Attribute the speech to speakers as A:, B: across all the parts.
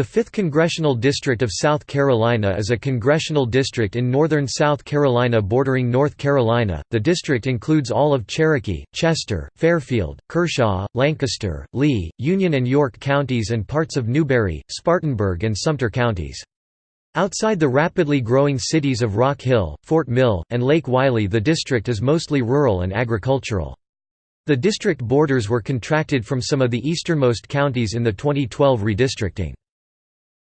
A: The 5th Congressional District of South Carolina is a congressional district in northern South Carolina bordering North Carolina. The district includes all of Cherokee, Chester, Fairfield, Kershaw, Lancaster, Lee, Union and York counties and parts of Newberry, Spartanburg and Sumter counties. Outside the rapidly growing cities of Rock Hill, Fort Mill, and Lake Wylie the district is mostly rural and agricultural. The district borders were contracted from some of the easternmost counties in the 2012 redistricting.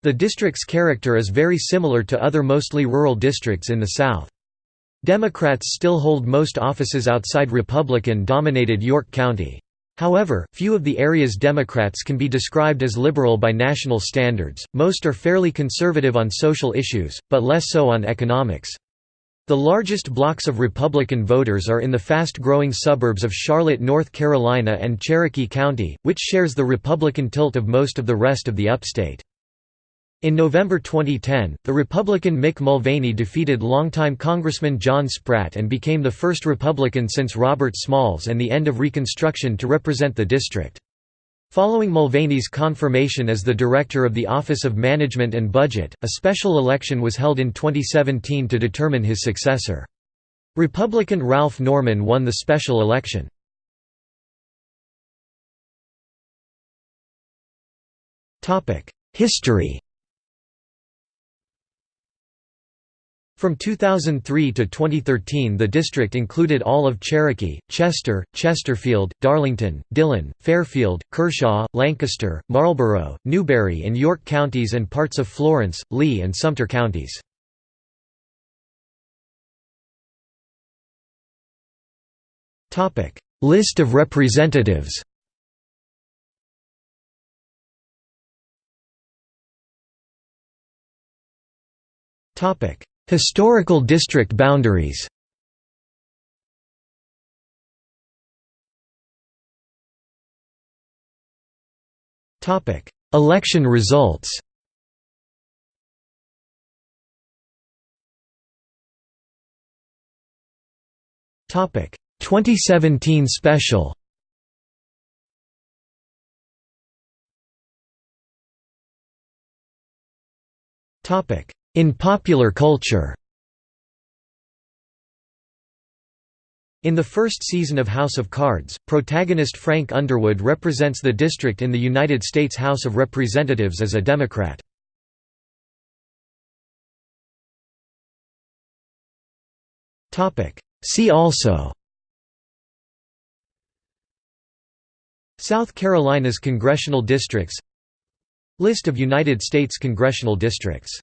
A: The district's character is very similar to other mostly rural districts in the South. Democrats still hold most offices outside Republican-dominated York County. However, few of the area's Democrats can be described as liberal by national standards, most are fairly conservative on social issues, but less so on economics. The largest blocks of Republican voters are in the fast-growing suburbs of Charlotte, North Carolina and Cherokee County, which shares the Republican tilt of most of the rest of the upstate. In November 2010, the Republican Mick Mulvaney defeated longtime Congressman John Spratt and became the first Republican since Robert Smalls and the end of Reconstruction to represent the district. Following Mulvaney's confirmation as the director of the Office of Management and Budget, a special election was held in 2017 to determine his successor. Republican Ralph Norman won the special election. History From 2003 to 2013 the district included all of Cherokee, Chester, Chesterfield, Darlington, Dillon, Fairfield, Kershaw, Lancaster, Marlboro, Newberry and York counties and parts of Florence, Lee and Sumter counties. List of representatives Topic Historical district boundaries. Election results. Topic. 2017 special. Topic in popular culture In the first season of House of Cards, protagonist Frank Underwood represents the district in the United States House of Representatives as a Democrat. See also South Carolina's congressional districts List of United States congressional districts